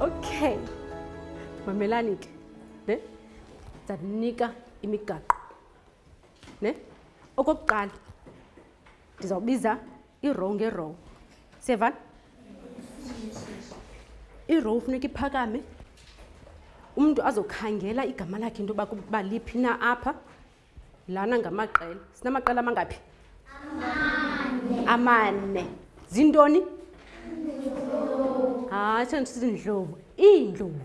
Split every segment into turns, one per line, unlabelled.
okay mamelani ke ne ndizaninika imigaqo ne okokuqala ndizawubiza irow ngerow siyevana irow funeka iphakame umntu azokhangela igama lakhe into yoba kuba liphi na apha lana ngamaqela sinamaqela amangaphi amane zintoni hayi sendisithi ndlovu iindlovu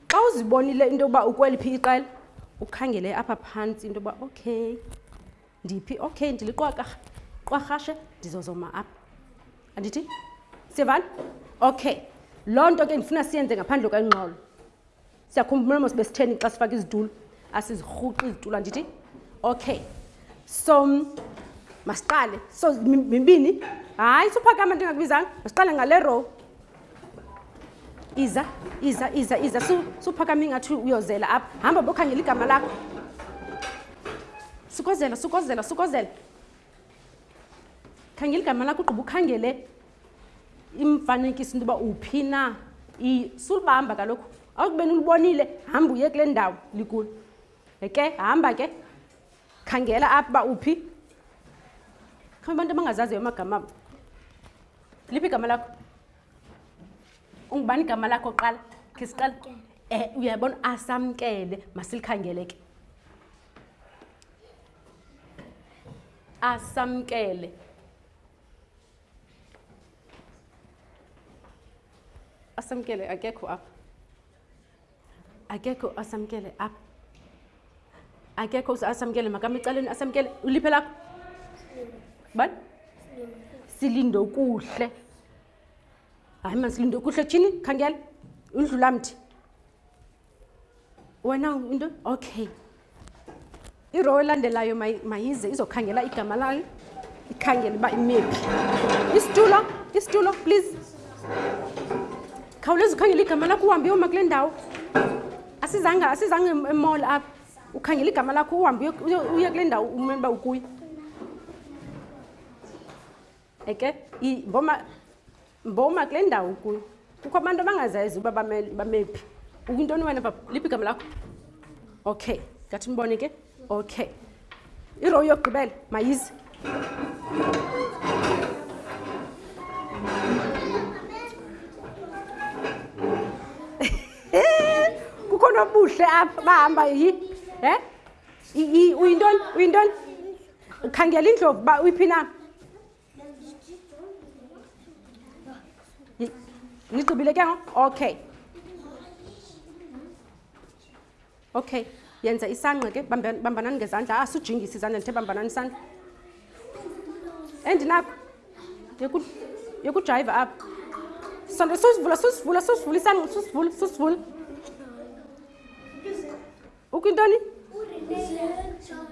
Xa uzibonile into yokuba ukweliphi iqela, ukhangele apha phantsi into yokuba okay, ndiphi? Okay, ndiliqwarhashe ndizozoma apha. Andithi? Siyavana? Okay. Loo nto ke ndifuna siyenze ngaphandle kwengxolo. Siyakhumbula mos besitheni xa sifaka izitulo, asizirhuqi izitulo andithi? Okay. So masiqale. So mibini. Hayi, suphakama ndingakubizanga. Masiqale ngale row. iza iza iza iza suphakama ingathi uyozela apha hamba bokhangela igama lakho sukozela sukozela sukozela khangela igama lakho ugqiba ukhangele imfanekiso into yoba uphi na sulubamba kaloku awukubeni ulubonile hamba uye kule ndawo likulo ke hamba ke khangela apha uba uphi khamba abantu abangazaziyo amagama abo liphi igama lakho ungubani igama lakho qala khe siqala um eh, uyabona asamkele masilikhangele ke asamkele asamkele akekho apha akekho asamkele apha akekho asamkele makam ecaleni asamkele uliphe lakho bani silinde okuhle hayi ma silinde okuhle tshini khangela undlulamthi wena into okay Irow elandelayo mayize izokhangela igama layo, ikhangele uba imephi. Isitulo, isitulo, please. Khawuleza ukhangele igama lakho uhambe uyoma kule ndawo. Asizanga, asizanga emall apha. Ukhangele igama lakho uhambe uye kule ndawo umele uba ukuyo. eke mboma mboma kule ndawo kuyo kukho abantu abangazazi uba bamephi ukwintoni wena papa liphi igama lakho okay ngathi mbone ke okay irow yokugqibela mayize kukhona obuhle apha bahamba yi um uyintoni uyintoni khangela indlovu uba uyiphi na nigqibile ke ngoku okay okay yenza isangqa ke bambanani ngezandla asujingise ah, izandla ndithe bambanani isandla endinakho yokudrayiva apha sonto susivula susivula susivula isangqa susivula susivula ukintoni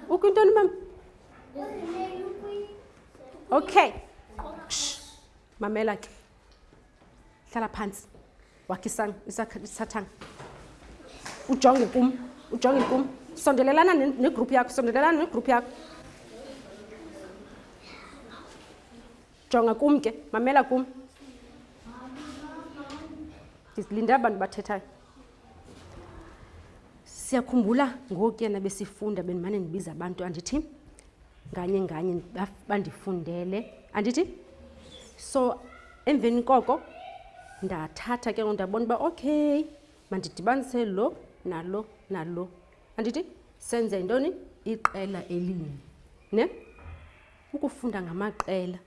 ukintoni mama okay Shh. mamela ke hlala phantsi wakhisang isathanga ujonge kum ujonge kum sondelelana negroup yakho sondelelana negroup yakho jonga kum ke mamela kum ndizilinde abantu bathethayo siyakhumbula ngoku yena besifunda bendimane ndibiza abantu andithi nganye nganye bandifundele andithi so emveni koko ndathatha ke ndabona uba okay mandidibanise lo nalo nalo andithi senze yintoni iqela elinye ne ukufunda ngamaqela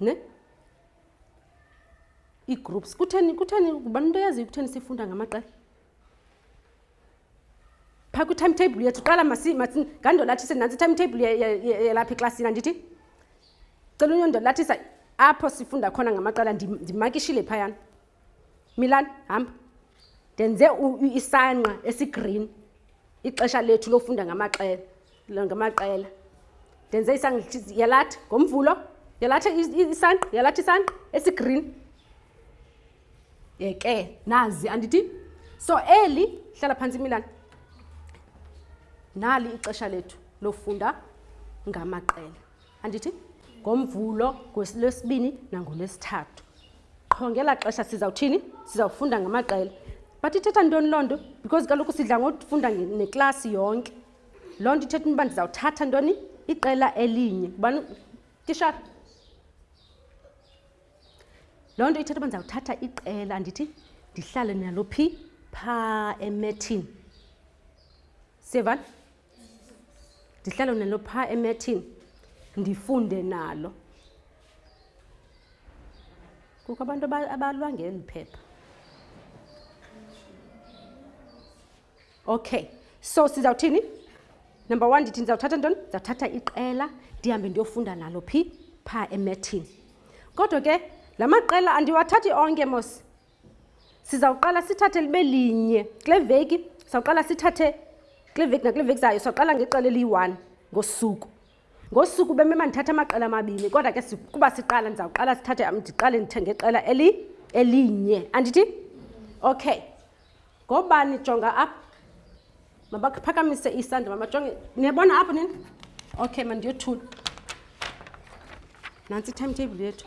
ne ii-groups kutheni kutheni ngubani into eyaziyo kutheni sifunda ngamaqela phaa kwi-timetable yethu qala ngandolathise nantsi i-timetable yalapha eklasini andithi cela unyondolathisa apho sifunda khona ngamaqela ndimakishile phayana Milan, hamba. Ndenze isanqa esigreen ixesha lethu lofunda ngamaqela ngamaqela. Ndenze isanqa yalatha ngomvulo, yalatha isanqa, yalatha isanqa esigreen. Yeke nazi andithi so eli hlala phantsi Milan. Nali ixesha lethu lofunda ngamaqela. andithi ngomvulo ngolwesibini nangolwesithathu qho ngela xesha sizawuthini sizawufunda ngamaqela but ithetha ntoni loo nto because kaloku sidla ngofunda neklasi yonke loo nto ithetha intoba ndizawuthatha ntoni iqela elinye ubani tisha loo nto ithetha uba ndizawuthatha iqela ndithi ndihlale nalo phi phaa emethini sevani ndihlale nalo phaa emethini ndifunde nalo kukho abantu abalwa ngeli phepha okay so sizawuthini number one ndithi ndizawuthatha ntoni ndizawuthatha iqela ndihambe ndiyofunda nalo phi phaa emethini kodwa ke la maqela andiwathathi onke mos sizawuqala sithathe libe linye kule veki sizawuqala sithathe kule veki nakule veki zayo sizawuqala ngeqela eliyi-one ngosuku ngosuku bemema ndithathe amaqela amabini kodwa ke kuba siqala ndizawuqala sithathe ndiqale ndithenge iqela eli elinye andithi okay ngobani jonga apha mabaphakamise isandla mabajonge niyabona apha nini okay mandiyothula nantsi i-timetable yethu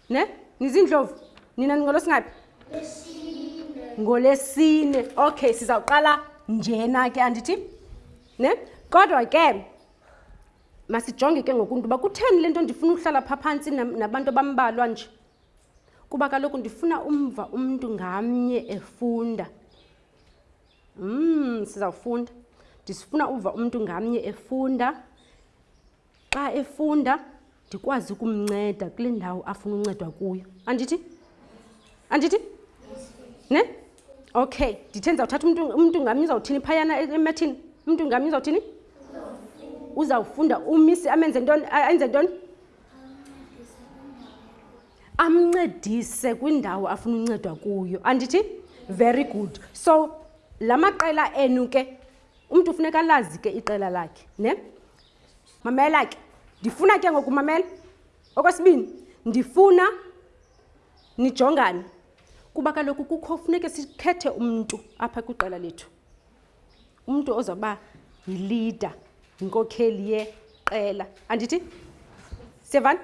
ne nizindlovu nina ningolo singaphi ngolesine okay sizawuqala njena ke andithi ne kodwa ke masijonge ke ngokuntu uba kutheni le nto ndifuna ukuhlala pha phantsi nabantu abambalwa nje kuba kaloku ndifuna umva umntu ngamnye efunda um sizawufunda ndisifuna uva umntu ngamnye efunda xa efunda ndikwazi ukumnceda kule ndawo afuna uncedwa kuyo andithi andithi ne okay ndithe ndizawuthatha umntu umntu ngamnye uzawuthini phayana emathini umntu ngamnye uzawuthini uzawufunda umisi amenze ntoni enze ntoni amncedise kwindawo afuna uncedwa kuyo andithi very good so la maqela enu ke umntu ufuneka alazi ke iqela lakhe ne mamela ke ndifuna ke ngoku mamela okwesibini ndifuna nijongane kuba kaloku kukho funeke sikhethe umntu apha kwiqela lethu umntu ozawuba yilida yinkokheli yeqela andithi sevani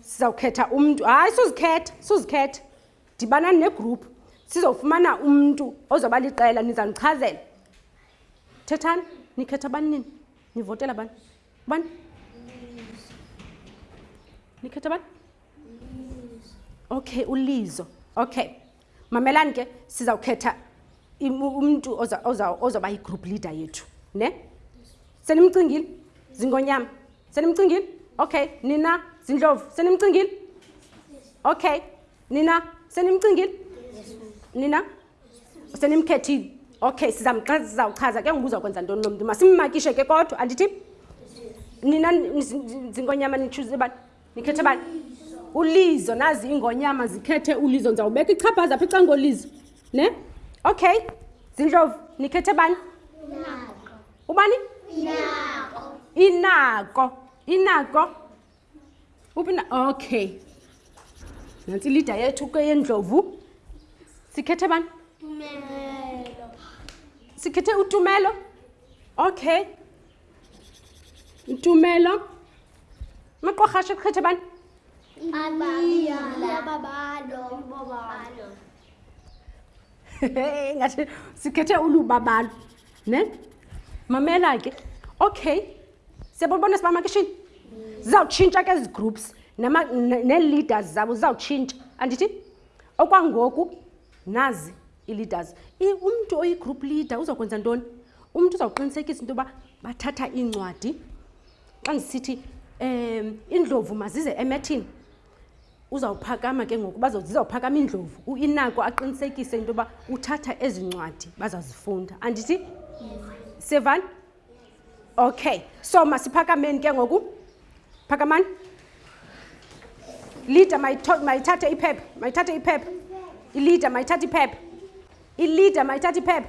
sizawukhetha umntu hayi suzikhetha suzikhetha dibanani negruphu sizofumana umntu ozoba liqela nizandichazela thethani nikhetha bani nini nivotela bani bani nikhetha bani okay ulizo okay mamelani ke sizawukhetha umntu ozoba yigroup leader yethu ne senimcingile zingonyama senimcingile okay nina zindlovu senimcingile okay nina senimcingile nina senimkhethile okay sizawuchaza ke ngoba uzakwenza ntoni lo mntu masimmakishe ke kodwa andithi nina zingonyama nitshuze bani nikhethe bani ulizo nazi ingonyama zikhethe ulizo ndizawubeka ichaphaza apha icangolizo ne okay zindlovu nikhethe bani ubani inako inako uphi na okay nantsi ilida yethu ke yendlovu sikhethe bani sikhethe utumelo okay utumelo maqorhashe sikhethe bani ngathi sikhethe ulubabalo ne mamela ke okay siyabonibona sibamakishini zizawutshintsha ke ezi groups nee-leaders zabo zizawutshintsha andithi okwangoku nazi ii-leaders umntu oyigroup leader uzawukwenza ntoni umntu uzawuqinisekisa into yoba bathatha iincwadi xa ndisithi um iindlovu mazize emethini uzawuphakama ke ngoku zizawuphakama iindlovu uinako aqinisekise into yoba uthatha ezi ncwadi bazazifunda andithi sevani okay so masiphakameni ke ngoku phakamani leader mayithathe iphepha mayithathe iphepha ileader mayithathe iphepha ileader mayithathe iphepha